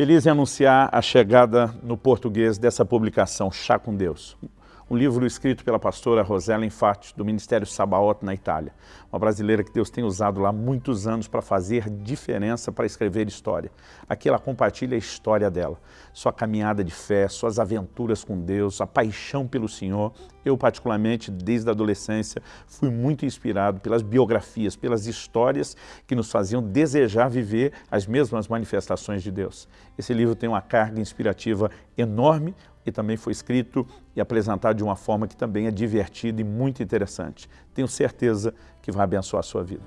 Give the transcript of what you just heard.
Feliz em anunciar a chegada no português dessa publicação, Chá com Deus. Um livro escrito pela pastora Rosela Infatti, do Ministério Sabaote, na Itália. Uma brasileira que Deus tem usado lá muitos anos para fazer diferença, para escrever história. Aqui ela compartilha a história dela, sua caminhada de fé, suas aventuras com Deus, a paixão pelo Senhor. Eu, particularmente, desde a adolescência, fui muito inspirado pelas biografias, pelas histórias que nos faziam desejar viver as mesmas manifestações de Deus. Esse livro tem uma carga inspirativa enorme e também foi escrito e apresentado de uma forma que também é divertida e muito interessante. Tenho certeza que vai abençoar a sua vida.